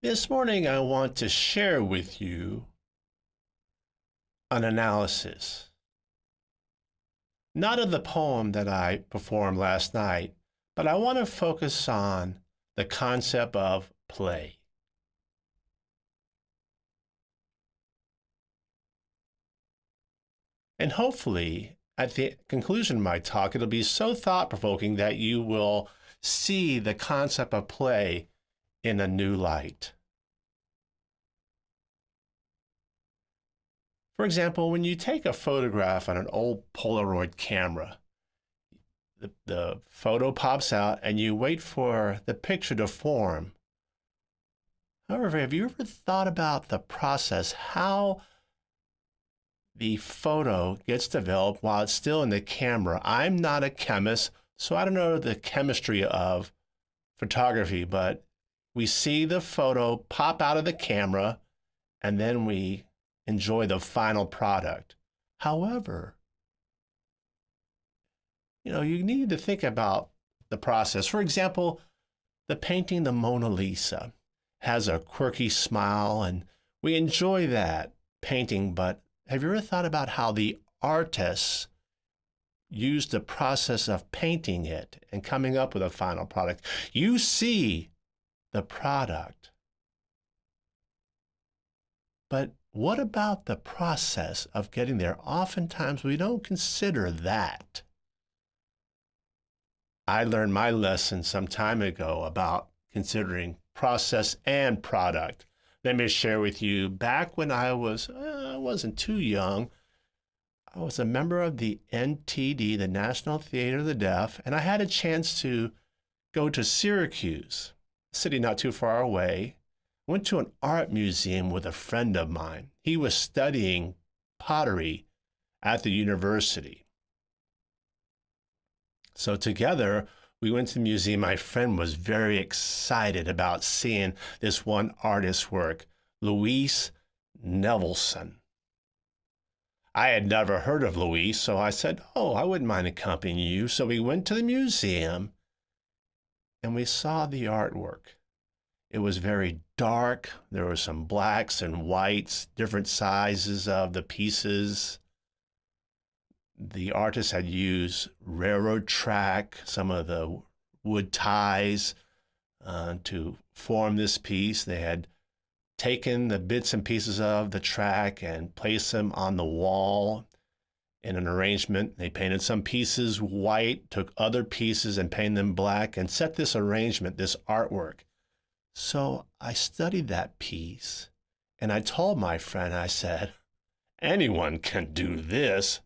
This morning, I want to share with you an analysis, not of the poem that I performed last night, but I want to focus on the concept of play. And hopefully, at the conclusion of my talk, it'll be so thought provoking that you will see the concept of play in a new light. For example, when you take a photograph on an old Polaroid camera, the, the photo pops out and you wait for the picture to form. However, have you ever thought about the process, how the photo gets developed while it's still in the camera? I'm not a chemist, so I don't know the chemistry of photography, but we see the photo pop out of the camera and then we enjoy the final product. However, you know, you need to think about the process. For example, the painting the Mona Lisa has a quirky smile and we enjoy that painting, but have you ever thought about how the artists used the process of painting it and coming up with a final product? You see the product, but what about the process of getting there? Oftentimes we don't consider that. I learned my lesson some time ago about considering process and product. Let me share with you back when I was, uh, I wasn't too young, I was a member of the NTD, the National Theater of the Deaf, and I had a chance to go to Syracuse, city not too far away, went to an art museum with a friend of mine. He was studying pottery at the university. So together, we went to the museum. My friend was very excited about seeing this one artist's work, Louise Nevelson. I had never heard of Louise, so I said, Oh, I wouldn't mind accompanying you. So we went to the museum and we saw the artwork. It was very dark. There were some blacks and whites, different sizes of the pieces. The artist had used railroad track, some of the wood ties uh, to form this piece. They had taken the bits and pieces of the track and placed them on the wall in an arrangement. They painted some pieces white, took other pieces and painted them black, and set this arrangement, this artwork so I studied that piece and I told my friend, I said, anyone can do this.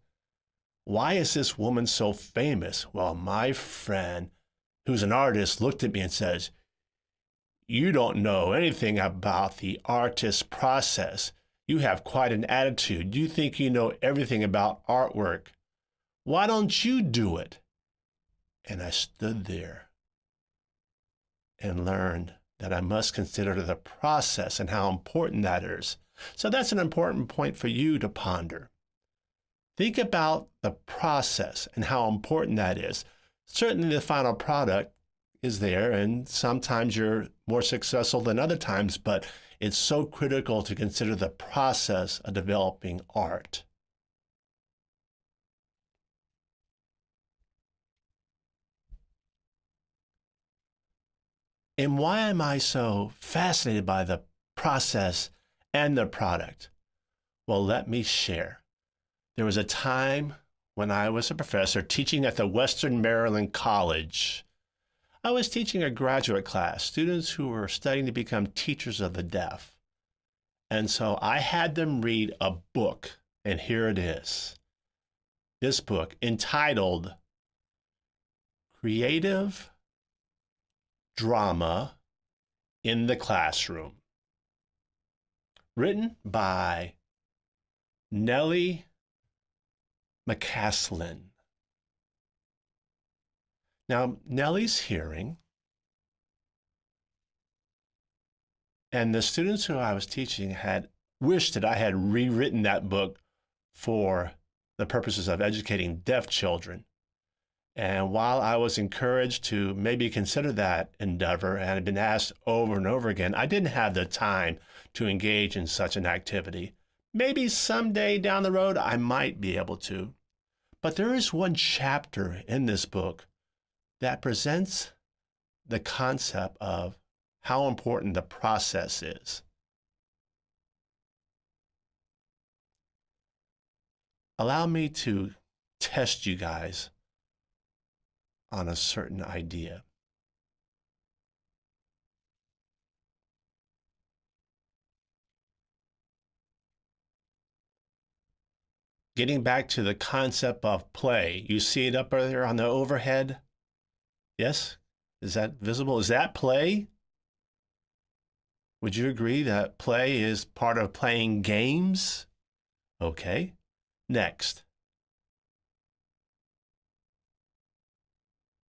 Why is this woman so famous? Well, my friend, who's an artist, looked at me and says, You don't know anything about the artist process. You have quite an attitude. You think you know everything about artwork. Why don't you do it? And I stood there and learned that I must consider the process and how important that is. So that's an important point for you to ponder. Think about the process and how important that is. Certainly the final product is there and sometimes you're more successful than other times, but it's so critical to consider the process of developing art. And why am I so fascinated by the process and the product? Well, let me share. There was a time when I was a professor teaching at the Western Maryland College. I was teaching a graduate class, students who were studying to become teachers of the deaf. And so I had them read a book, and here it is. This book entitled Creative drama in the classroom. Written by Nellie McCaslin. Now, Nellie's hearing, and the students who I was teaching had wished that I had rewritten that book for the purposes of educating deaf children. And while I was encouraged to maybe consider that endeavor and had been asked over and over again, I didn't have the time to engage in such an activity. Maybe someday down the road I might be able to. But there is one chapter in this book that presents the concept of how important the process is. Allow me to test you guys on a certain idea. Getting back to the concept of play, you see it up there on the overhead? Yes? Is that visible? Is that play? Would you agree that play is part of playing games? Okay. Next.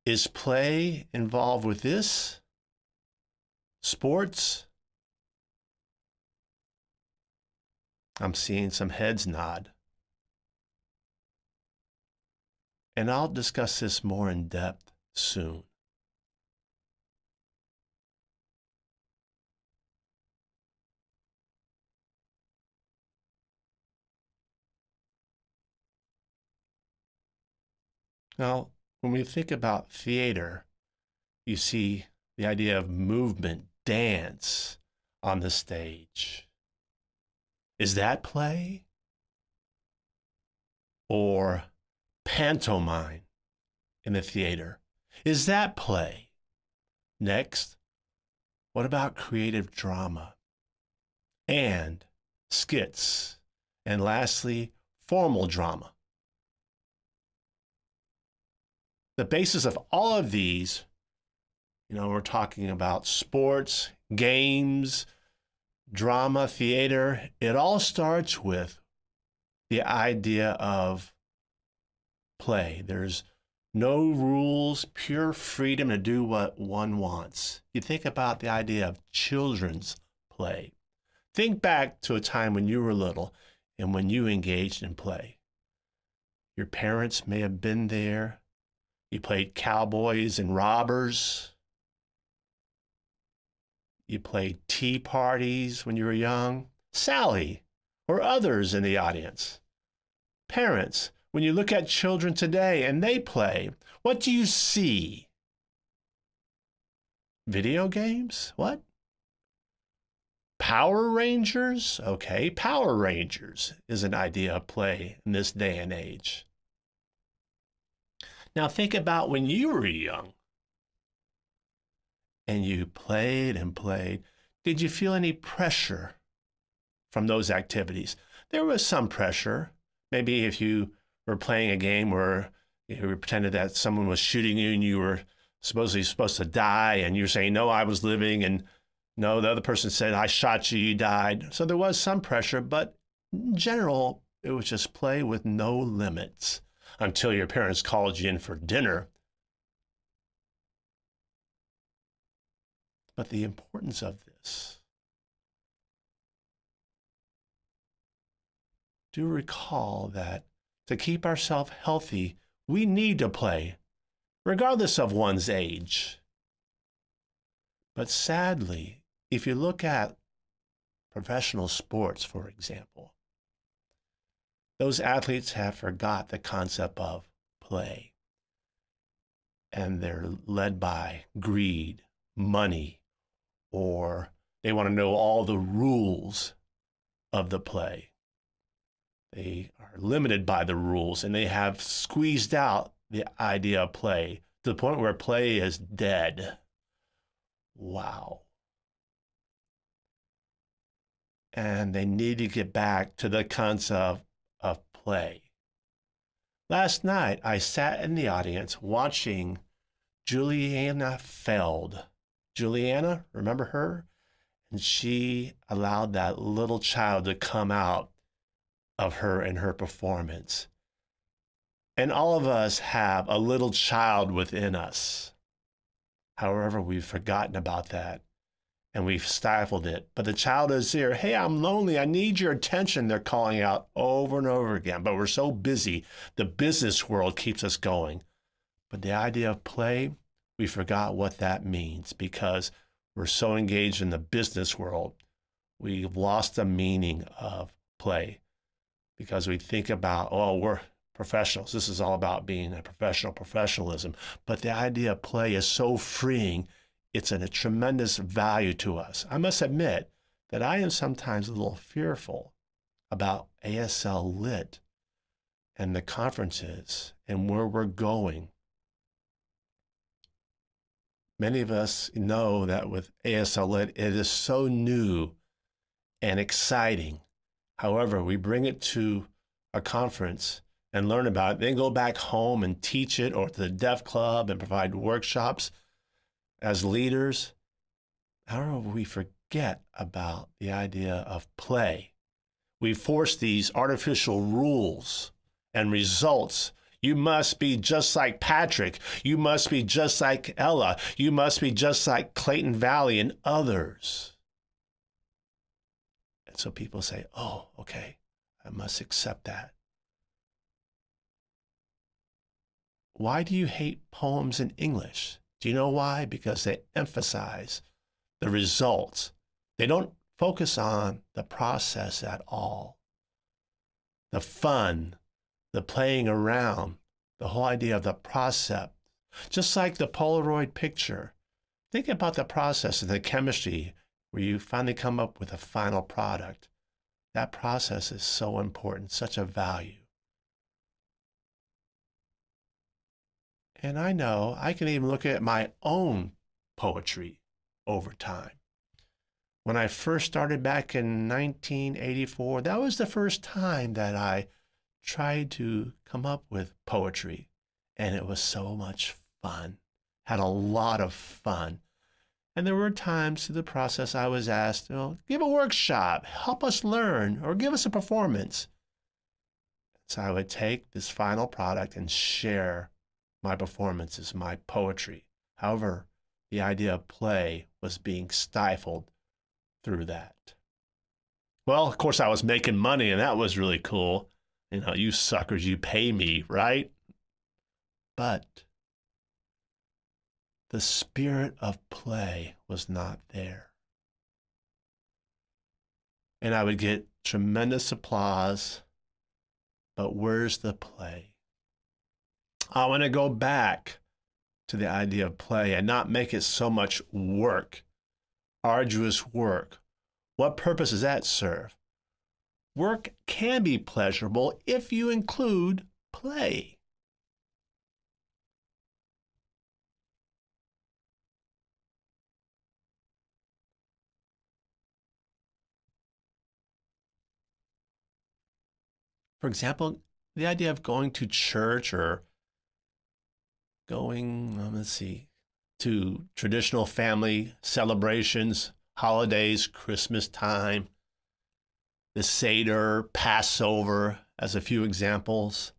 Is play involved with this? Sports? I'm seeing some heads nod. And I'll discuss this more in depth soon. Now, when we think about theater, you see the idea of movement, dance on the stage. Is that play? Or pantomime in the theater? Is that play? Next, what about creative drama and skits? And lastly, formal drama. The basis of all of these, you know, we're talking about sports, games, drama, theater, it all starts with the idea of play. There's no rules, pure freedom to do what one wants. You think about the idea of children's play. Think back to a time when you were little and when you engaged in play. Your parents may have been there. You played cowboys and robbers. You played tea parties when you were young. Sally or others in the audience. Parents, when you look at children today and they play, what do you see? Video games? What? Power Rangers? Okay, Power Rangers is an idea of play in this day and age. Now think about when you were young and you played and played. Did you feel any pressure from those activities? There was some pressure. Maybe if you were playing a game where you pretended that someone was shooting you and you were supposedly supposed to die and you're saying, no, I was living and no, the other person said, I shot you, you died. So there was some pressure, but in general, it was just play with no limits until your parents called you in for dinner. But the importance of this do recall that to keep ourselves healthy, we need to play, regardless of one's age. But sadly, if you look at professional sports, for example, those athletes have forgot the concept of play. And they're led by greed, money, or they want to know all the rules of the play. They are limited by the rules and they have squeezed out the idea of play to the point where play is dead. Wow. And they need to get back to the concept of play. Last night, I sat in the audience watching Juliana Fjeld. Juliana, remember her? And she allowed that little child to come out of her and her performance. And all of us have a little child within us. However, we've forgotten about that and we've stifled it. But the child is here. Hey, I'm lonely. I need your attention. They're calling out over and over again. But we're so busy. The business world keeps us going. But the idea of play, we forgot what that means because we're so engaged in the business world. We've lost the meaning of play because we think about, oh, we're professionals. This is all about being a professional, professionalism. But the idea of play is so freeing. It's a tremendous value to us. I must admit that I am sometimes a little fearful about ASL Lit and the conferences and where we're going. Many of us know that with ASL Lit, it is so new and exciting. However, we bring it to a conference and learn about it, then go back home and teach it or to the Deaf Club and provide workshops as leaders. However, we forget about the idea of play. We force these artificial rules and results. You must be just like Patrick. You must be just like Ella. You must be just like Clayton Valli and others. And so people say, oh, okay, I must accept that. Why do you hate poems in English? Do you know why? Because they emphasize the results. They don't focus on the process at all. The fun, the playing around, the whole idea of the process. Just like the Polaroid picture. Think about the process and the chemistry where you finally come up with a final product. That process is so important, such a value. And I know I can even look at my own poetry over time. When I first started back in 1984, that was the first time that I tried to come up with poetry. And it was so much fun, had a lot of fun. And there were times through the process I was asked, know, give a workshop, help us learn, or give us a performance. So I would take this final product and share my performances, my poetry. However, the idea of play was being stifled through that. Well, of course, I was making money, and that was really cool. You know, you suckers, you pay me, right? But the spirit of play was not there. And I would get tremendous applause, but where's the play? I want to go back to the idea of play and not make it so much work, arduous work. What purpose does that serve? Work can be pleasurable if you include play. For example, the idea of going to church or going, um, let's see, to traditional family celebrations, holidays, Christmas time, the Seder, Passover, as a few examples.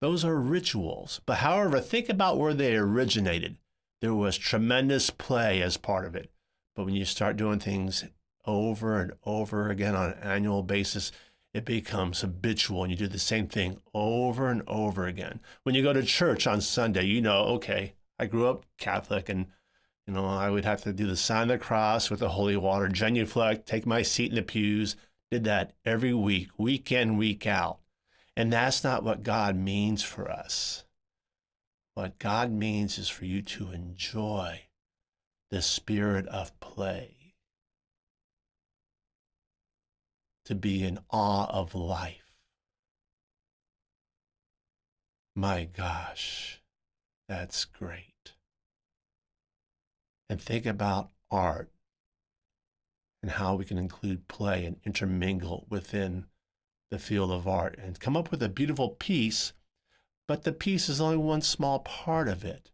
Those are rituals. But however, think about where they originated. There was tremendous play as part of it. But when you start doing things over and over again on an annual basis, it becomes habitual and you do the same thing over and over again. When you go to church on Sunday, you know, okay, I grew up Catholic and you know, I would have to do the sign of the cross with the holy water, genuflect, take my seat in the pews, did that every week, week in, week out. And that's not what God means for us. What God means is for you to enjoy the spirit of play to be in awe of life. My gosh, that's great. And think about art and how we can include play and intermingle within the field of art and come up with a beautiful piece, but the piece is only one small part of it.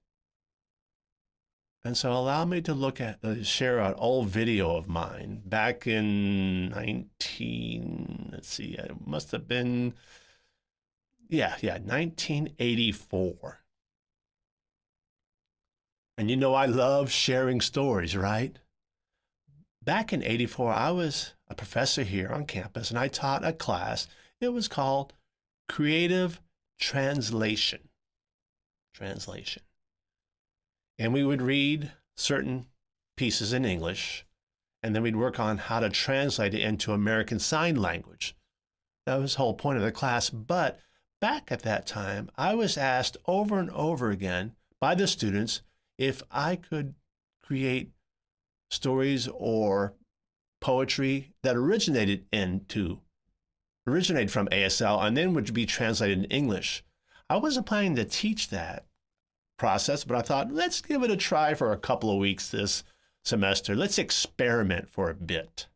And so allow me to look at, uh, share an old video of mine back in 19, let's see, it must have been, yeah, yeah, 1984. And you know, I love sharing stories, right? Back in 84, I was a professor here on campus and I taught a class. It was called Creative Translation. translation. And we would read certain pieces in English, and then we'd work on how to translate it into American Sign Language. That was the whole point of the class. But back at that time, I was asked over and over again by the students if I could create stories or poetry that originated into originated from ASL and then would be translated in English. I wasn't planning to teach that process, but I thought let's give it a try for a couple of weeks this semester. Let's experiment for a bit.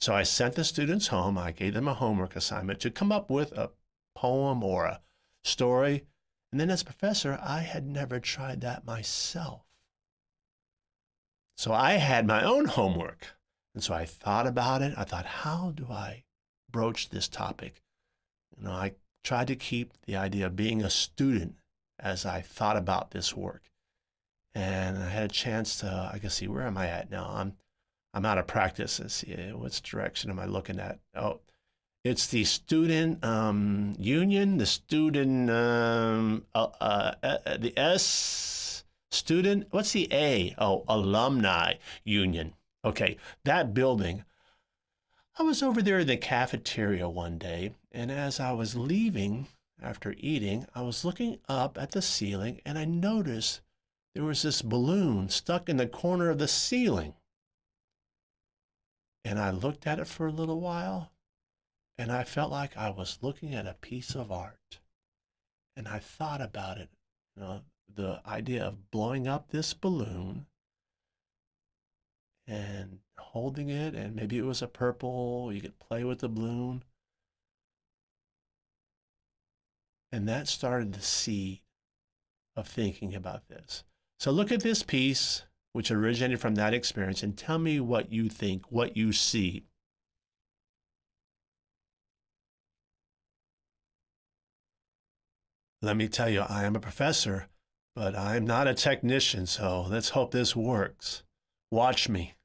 So I sent the students home. I gave them a homework assignment to come up with a poem or a story. And then as professor, I had never tried that myself. So I had my own homework. And so I thought about it. I thought, how do I broach this topic? You know, I tried to keep the idea of being a student as I thought about this work. And I had a chance to, I can see, where am I at now? I'm, I'm out of practice. Let's see, which direction am I looking at? Oh, it's the student um, union, the student, um, uh, uh, uh, the S student, what's the A? Oh, alumni union. Okay, that building. I was over there in the cafeteria one day, and as I was leaving after eating, I was looking up at the ceiling and I noticed there was this balloon stuck in the corner of the ceiling. And I looked at it for a little while and I felt like I was looking at a piece of art. And I thought about it, you know, the idea of blowing up this balloon and holding it, and maybe it was a purple, you could play with the balloon. And that started the seed of thinking about this. So look at this piece, which originated from that experience, and tell me what you think, what you see. Let me tell you, I am a professor, but I'm not a technician, so let's hope this works. Watch me.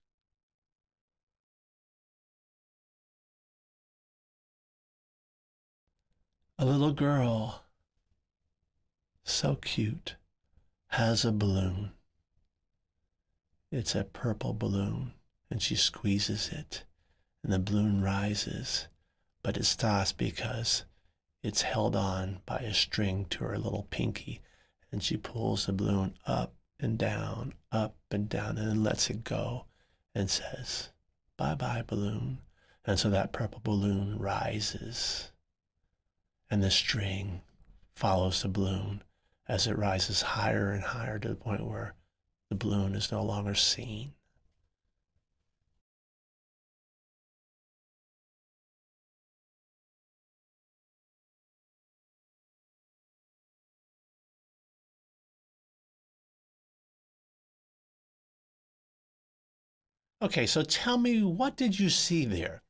A little girl, so cute, has a balloon. It's a purple balloon, and she squeezes it, and the balloon rises, but it stops because it's held on by a string to her little pinky, and she pulls the balloon up and down, up and down, and then lets it go and says, Bye bye, balloon. And so that purple balloon rises, and the string follows the balloon as it rises higher and higher to the point where the balloon is no longer seen. Okay, so tell me, what did you see there?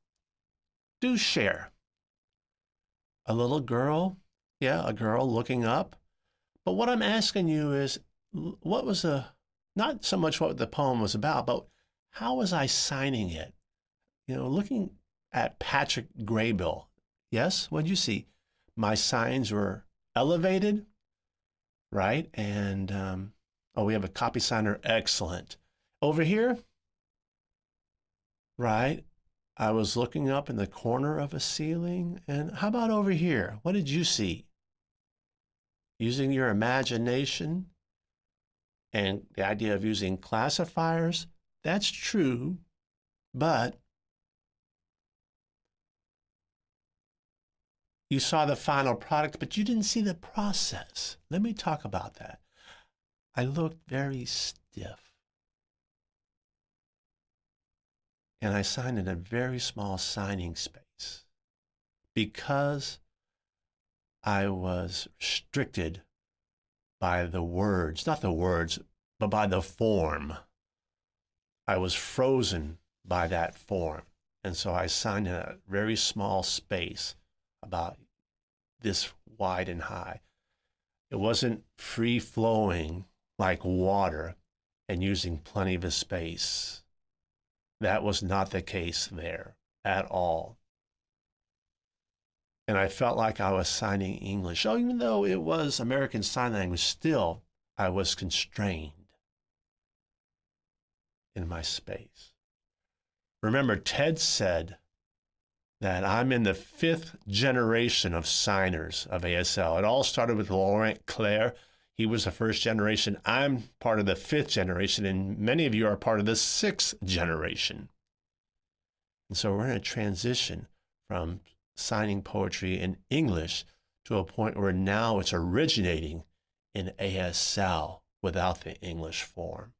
Do share. A little girl, yeah, a girl looking up. But what I'm asking you is, what was the, not so much what the poem was about, but how was I signing it? You know, looking at Patrick Graybill, yes, what did you see? My signs were elevated, right? And, um, oh, we have a copy signer, excellent. Over here, right? I was looking up in the corner of a ceiling. And how about over here? What did you see? Using your imagination and the idea of using classifiers, that's true, but you saw the final product, but you didn't see the process. Let me talk about that. I looked very stiff. And I signed in a very small signing space because I was restricted by the words, not the words, but by the form. I was frozen by that form. And so I signed in a very small space about this wide and high. It wasn't free flowing like water and using plenty of space. That was not the case there at all. And I felt like I was signing English. Oh, even though it was American Sign Language, still I was constrained in my space. Remember, Ted said that I'm in the fifth generation of signers of ASL. It all started with Laurent Clerc. He was the first generation. I'm part of the fifth generation, and many of you are part of the sixth generation. And so we're in a transition from signing poetry in English to a point where now it's originating in ASL without the English form.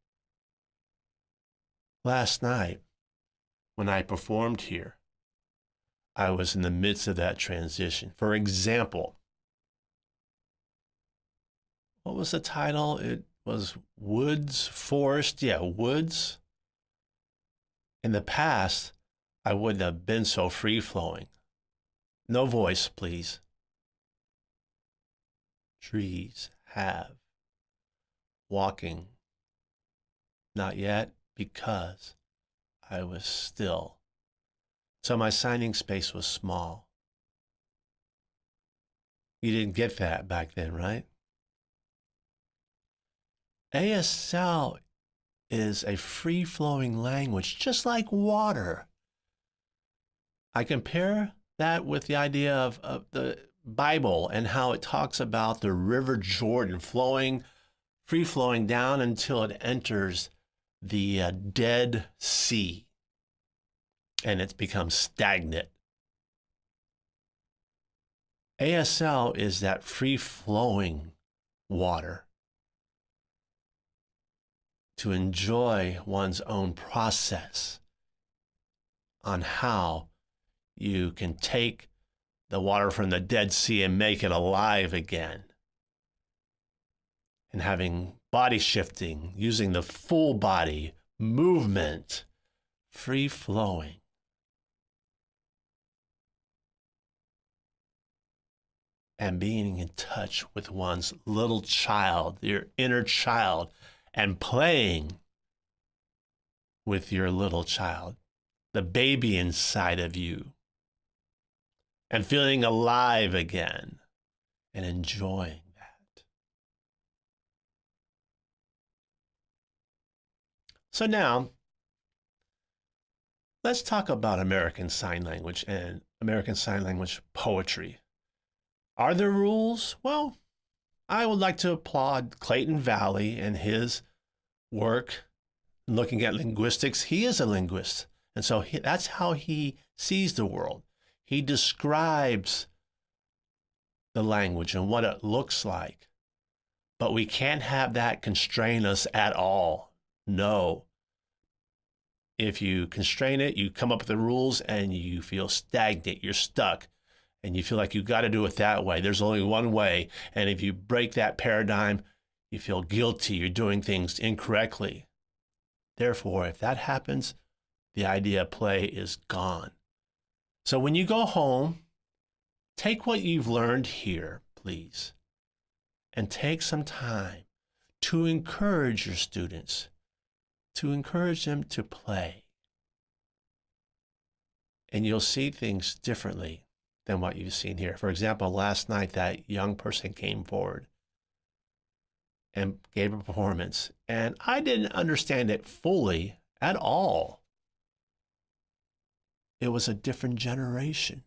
Last night, when I performed here, I was in the midst of that transition. For example, what was the title? It was Woods, Forest. Yeah, Woods. In the past, I wouldn't have been so free flowing. No voice, please. Trees have. Walking. Not yet, because I was still. So my signing space was small. You didn't get that back then, right? ASL is a free flowing language, just like water. I compare that with the idea of, of, the Bible and how it talks about the River Jordan flowing, free flowing down until it enters the uh, Dead Sea and it's become stagnant. ASL is that free flowing water to enjoy one's own process on how you can take the water from the Dead Sea and make it alive again. And having body shifting, using the full body, movement, free flowing. And being in touch with one's little child, your inner child, and playing with your little child, the baby inside of you, and feeling alive again and enjoying that. So now, let's talk about American Sign Language and American Sign Language poetry. Are there rules? Well, I would like to applaud Clayton Valli and his work looking at linguistics. He is a linguist. And so he, that's how he sees the world. He describes the language and what it looks like. But we can't have that constrain us at all. No. If you constrain it, you come up with the rules and you feel stagnant, you're stuck and you feel like you've got to do it that way. There's only one way. And if you break that paradigm, you feel guilty. You're doing things incorrectly. Therefore, if that happens, the idea of play is gone. So when you go home, take what you've learned here, please, and take some time to encourage your students, to encourage them to play. And you'll see things differently than what you've seen here. For example, last night that young person came forward and gave a performance, and I didn't understand it fully at all. It was a different generation.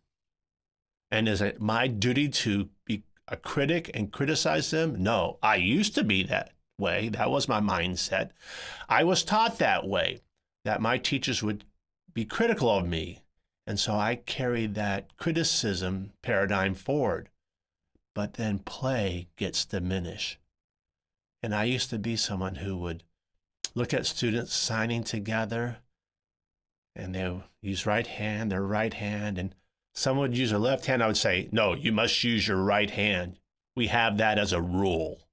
And is it my duty to be a critic and criticize them? No, I used to be that way. That was my mindset. I was taught that way, that my teachers would be critical of me and so I carried that criticism paradigm forward. But then play gets diminished. And I used to be someone who would look at students signing together and they use right hand, their right hand, and someone would use their left hand. I would say, no, you must use your right hand. We have that as a rule.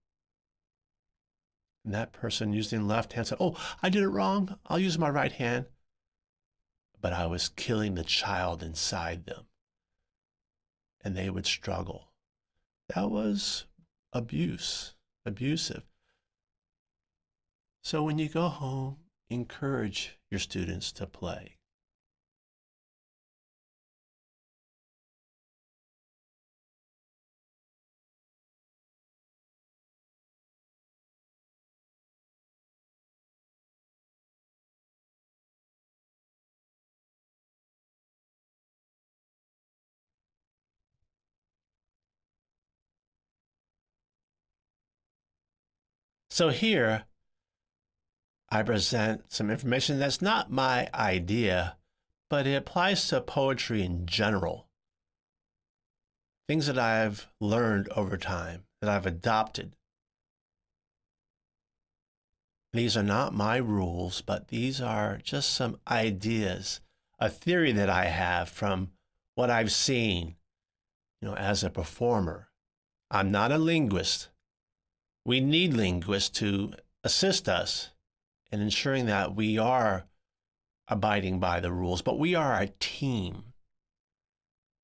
And that person using left hand said, oh, I did it wrong. I'll use my right hand but I was killing the child inside them. And they would struggle. That was abuse, abusive. So when you go home, encourage your students to play. So here, I present some information that's not my idea, but it applies to poetry in general. Things that I've learned over time, that I've adopted. These are not my rules, but these are just some ideas, a theory that I have from what I've seen, you know, as a performer. I'm not a linguist. We need linguists to assist us in ensuring that we are abiding by the rules, but we are a team.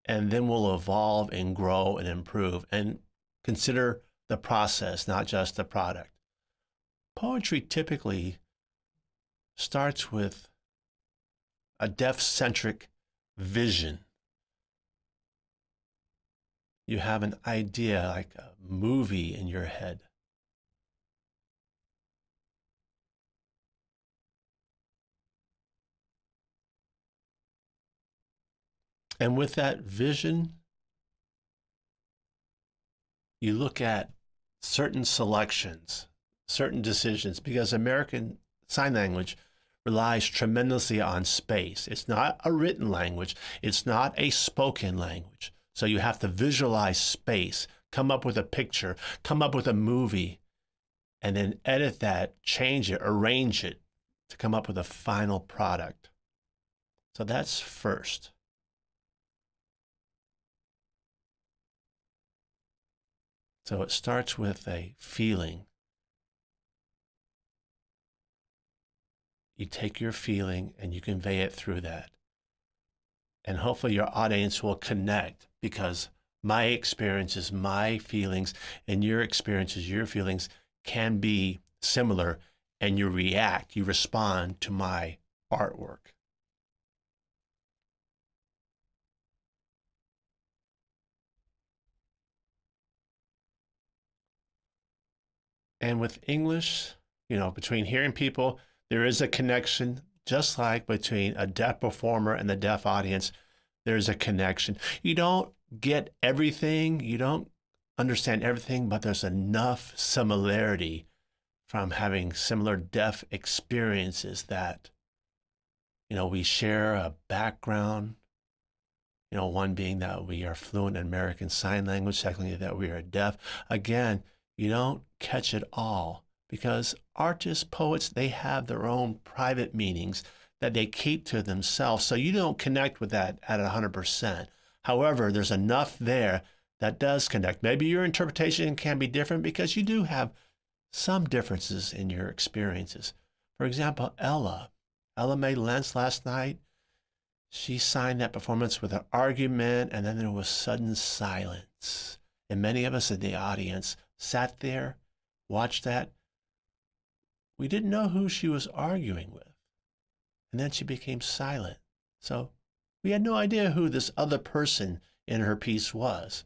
And then we'll evolve and grow and improve and consider the process, not just the product. Poetry typically starts with a deaf centric vision. You have an idea, like a movie in your head. And with that vision, you look at certain selections, certain decisions, because American Sign Language relies tremendously on space. It's not a written language, it's not a spoken language. So you have to visualize space, come up with a picture, come up with a movie, and then edit that, change it, arrange it to come up with a final product. So that's first. So it starts with a feeling. You take your feeling and you convey it through that. And hopefully your audience will connect because my experiences, my feelings, and your experiences, your feelings can be similar and you react, you respond to my artwork. And with English, you know, between hearing people, there is a connection, just like between a deaf performer and the deaf audience, there's a connection. You don't get everything, you don't understand everything, but there's enough similarity from having similar deaf experiences that, you know, we share a background, you know, one being that we are fluent in American Sign Language, secondly, that we are deaf. Again, you don't catch it all because artists, poets, they have their own private meanings that they keep to themselves. So you don't connect with that at 100%. However, there's enough there that does connect. Maybe your interpretation can be different because you do have some differences in your experiences. For example, Ella. Ella Mae Lentz last night, she signed that performance with an argument and then there was sudden silence. And many of us in the audience sat there, watched that. We didn't know who she was arguing with. And then she became silent. So we had no idea who this other person in her piece was.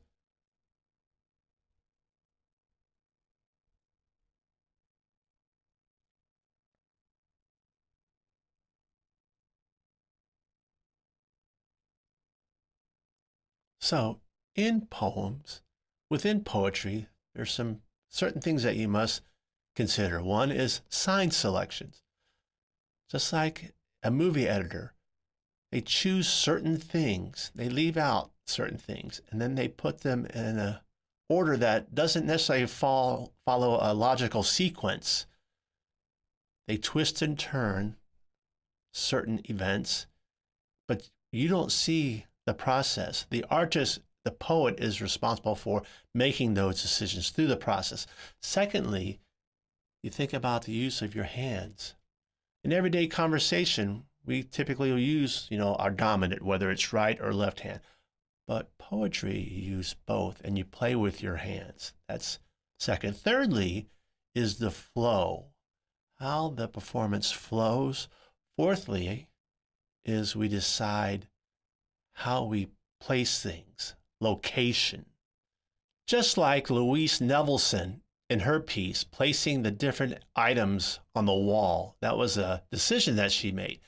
So, in poems, within poetry, there's some certain things that you must consider. One is sign selections. Just like a movie editor, they choose certain things, they leave out certain things, and then they put them in a order that doesn't necessarily fall, follow a logical sequence. They twist and turn certain events, but you don't see the process. The artist the poet is responsible for making those decisions through the process. Secondly, you think about the use of your hands. In everyday conversation, we typically use, you know, our dominant, whether it's right or left hand. But poetry, you use both and you play with your hands. That's second. Thirdly, is the flow, how the performance flows. Fourthly, is we decide how we place things, location. Just like Louise Nevelson in her piece, placing the different items on the wall, that was a decision that she made.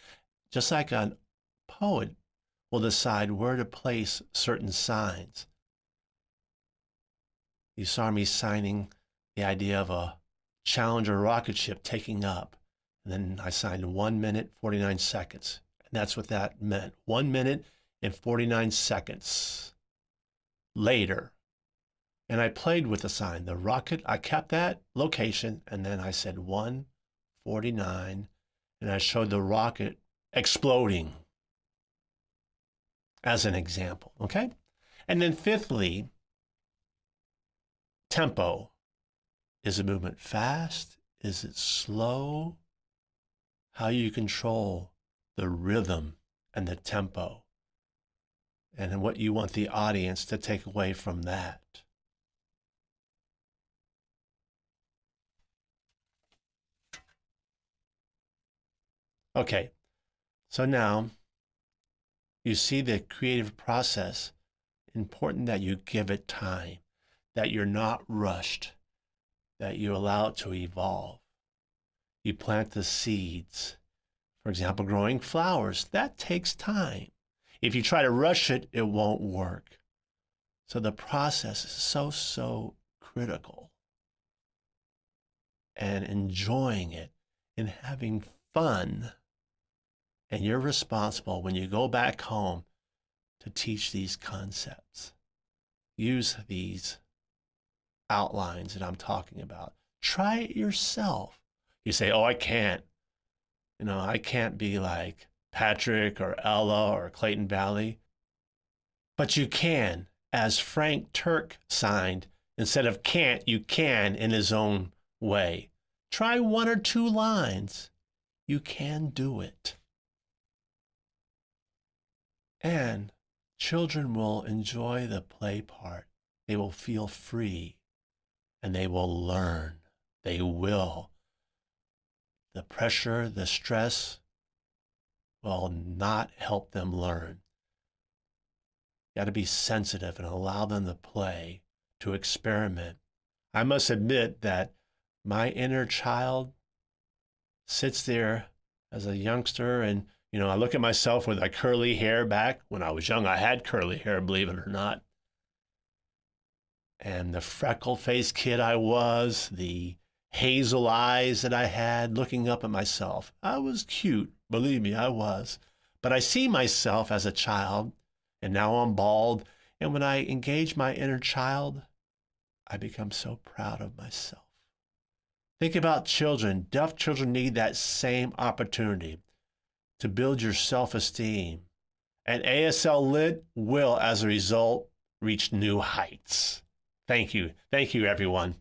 Just like a poet will decide where to place certain signs. You saw me signing the idea of a Challenger rocket ship taking up. And then I signed one minute, 49 seconds. And that's what that meant. One minute and 49 seconds later. And I played with the sign. The rocket, I kept that location. And then I said 149. And I showed the rocket exploding as an example. Okay. And then fifthly, tempo. Is the movement fast? Is it slow? How you control the rhythm and the tempo, and what you want the audience to take away from that. Okay, so now you see the creative process. Important that you give it time, that you're not rushed, that you allow it to evolve. You plant the seeds. For example, growing flowers, that takes time. If you try to rush it, it won't work. So the process is so, so critical. And enjoying it and having fun. And you're responsible when you go back home to teach these concepts. Use these outlines that I'm talking about. Try it yourself. You say, oh, I can't. You know, I can't be like Patrick or Ella or Clayton Valli. But you can, as Frank Turk signed, instead of can't, you can in his own way. Try one or two lines. You can do it. And children will enjoy the play part. They will feel free and they will learn. They will. The pressure, the stress will not help them learn. You got to be sensitive and allow them to play, to experiment. I must admit that my inner child sits there as a youngster and you know, I look at myself with my curly hair back. When I was young, I had curly hair, believe it or not and the freckle faced kid I was, the hazel eyes that I had looking up at myself. I was cute, believe me, I was. But I see myself as a child, and now I'm bald. And when I engage my inner child, I become so proud of myself. Think about children. Deaf children need that same opportunity to build your self esteem. And ASL Lit will, as a result, reach new heights. Thank you. Thank you, everyone.